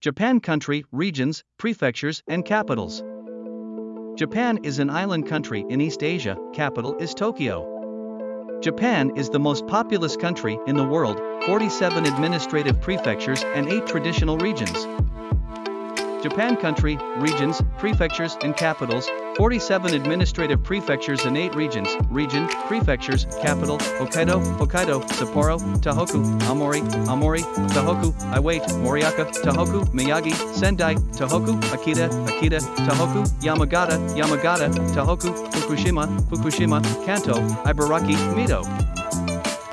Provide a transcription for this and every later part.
Japan country, regions, prefectures, and capitals. Japan is an island country in East Asia, capital is Tokyo. Japan is the most populous country in the world, 47 administrative prefectures and 8 traditional regions. Japan country, regions, prefectures, and capitals, 47 administrative prefectures and 8 regions, region, prefectures, capital, Hokkaido, Hokkaido, Sapporo, Tohoku, Aomori, Aomori, Tohoku, Iwate, Morioka, Tohoku, Miyagi, Sendai, Tohoku, Akita, Akita, Tohoku, Yamagata, Yamagata, Tohoku, Fukushima, Fukushima, Kanto, Ibaraki, Mito.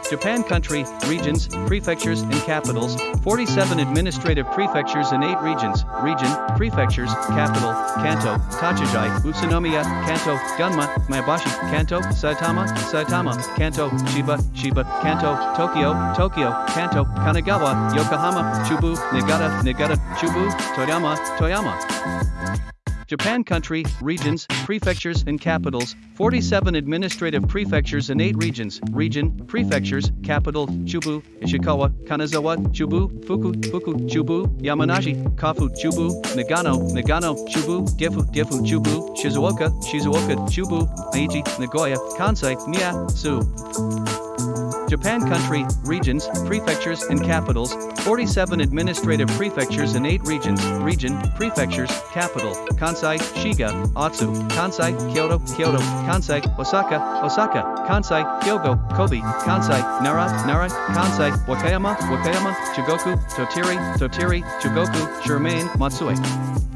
Japan country, regions, prefectures, and capitals, 47 administrative prefectures and 8 regions, region, prefectures, capital, Kanto, Tochigi, Utsunomiya, Kanto, Gunma, Maebashi, Kanto, Saitama, Saitama, Kanto, Chiba, Chiba, Kanto, Tokyo, Tokyo, Kanto, Kanagawa, Yokohama, Chubu, Niigata, Niigata, Chubu, Toyama, Toyama. Japan country, regions, prefectures and capitals, 47 administrative prefectures and 8 regions, region, prefectures, capital, Chubu, Ishikawa, Kanazawa, Chubu, Fukui, Fukui, Chubu, Yamanashi, Kofu, Chubu, Nagano, Nagano, Chubu, Gifu, Gifu, Chubu, Shizuoka, Shizuoka, Chubu, Aichi, Nagoya, Kansai, Mie, Tsu. Japan country, regions, prefectures and capitals, 47 administrative prefectures and 8 regions, region, prefectures, capital, Kansai, Shiga, Otsu, Kansai, Kyoto, Kyoto, Kansai, Osaka, Osaka, Kansai, Hyogo, Kobe, Kansai, Nara, Nara, Kansai, Wakayama, Wakayama, Chugoku, Tottori, Tottori, Chugoku, Shimane, Matsue.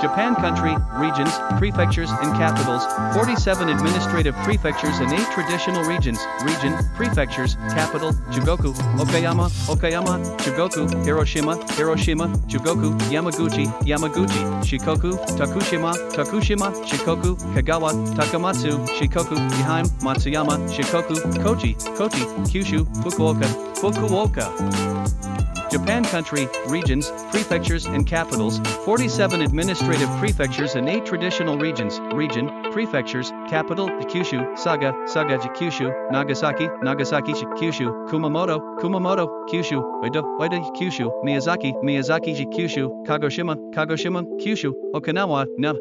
Japan country, regions, prefectures and capitals, 47 administrative prefectures and 8 traditional regions, region, prefectures, capital, Chugoku, Okayama, Okayama, Chugoku, Hiroshima, Hiroshima, Chugoku, Yamaguchi, Yamaguchi, Shikoku, Tokushima, Tokushima, Shikoku, Kagawa, Takamatsu, Shikoku, Ehime, Matsuyama, Shikoku, Kochi, Kochi, Kyushu, Fukuoka, Fukuoka. Japan country, regions, prefectures and capitals, 47 administrative prefectures and 8 traditional regions, region, prefectures, capital, Kyushu, Saga, Saga Kyushu, Nagasaki, Nagasaki Kyushu, Kumamoto, Kumamoto, Kyushu, Oita, Oita Kyushu, Miyazaki, Miyazaki Kyushu, Kagoshima, Kagoshima, Kyushu, Okinawa, Na,